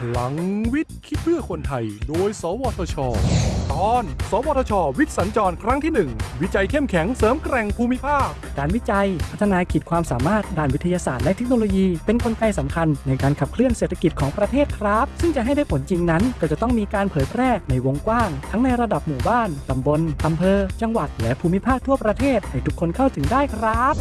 พลังวิทย์ คิดเพื่อคนไทย โดย สวทช ตอน สวทช วิทย์สัญจรครั้งที่ 1 วิจัยเข้มแข็งเสริมแกร่งภูมิภาค การวิจัย พัฒนาขีดความสามารถด้านวิทยาศาสตร์และเทคโนโลยี เป็นกลไกสำคัญในการขับเคลื่อนเศรษฐกิจของประเทศครับ ซึ่งจะให้ได้ผลจริงนั้น ก็จะต้องมีการเผยแพร่ในวงกว้าง ทั้งในระดับหมู่บ้านตำบลอำเภอ จังหวัด และภูมิภาคทั่วประเทศให้ทุกคนเข้าถึงได้ครับ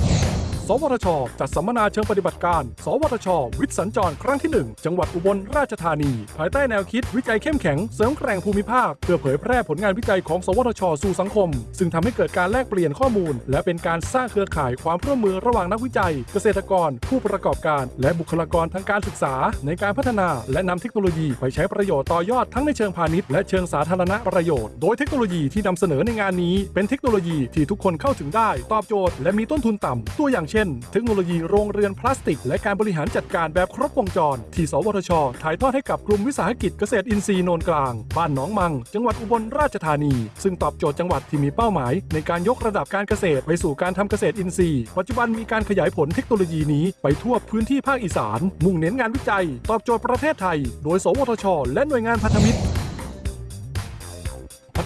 สวทช จัดสัมมนาเชิงปฏิบัติการ สวทช วิทย์สัญจรครั้งที่ 1 จังหวัดอุบลราชธานี ภายใต้แนวคิดวิจัยเข้มแข็ง เสริมแกร่งภูมิภาค เพื่อเผยแพร่ผลงานวิจัยของ สวทช สู่สังคม ซึ่งทำให้เกิดการแลกเปลี่ยนข้อมูล และเป็นการสร้างเครือข่ายความร่วมมือระหว่างนักวิจัย เกษตรกร ผู้ประกอบการ และบุคลากรทางการศึกษา ในการพัฒนา และนำเทคโนโลยีไปใช้ประโยชน์ต่อยอดทั้งในเชิงพาณิชย์และเชิงสาธารณประโยชน์ โดยเทคโนโลยีที่นำเสนอในงานนี้ เป็นเทคโนโลยีที่ทุกคนเข้าถึงได้ ตอบโจทย์และมีต้นทุนต่ำตัวอย่างเช่น เทคโนโลยีโรงเรือนพลาสติก และการบริหารจัดการแบบครบวงจร ที่สวทช ถ่ายทอดให้กับกลุ่มวิสาหกิจเกษตรอินทรีย์โนนกลาง บ้านหนองมัง จังหวัดอุบลราชธานี ซึ่งตอบโจทย์จังหวัดที่มีเป้าหมาย ในการยกระดับการเกษตรไปสู่การทำเกษตรอินทรีย์ ปัจจุบันมีการขยายผลเทคโนโลยีนี้ไปทั่วพื้นที่ภาคอีสาน มุ่งเน้นงานวิจัย ตอบโจทย์ประเทศไทย โดย สวทช และหน่วยงานพันธมิตร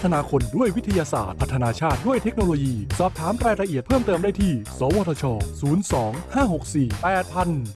ฒนาคนด้วยวิทยาศาสตร์ พัฒนาชาติด้วยเทคโนโลยี สอบถามรายละเอียดเพิ่มเติมได้ที่ สวทช 02 564 8000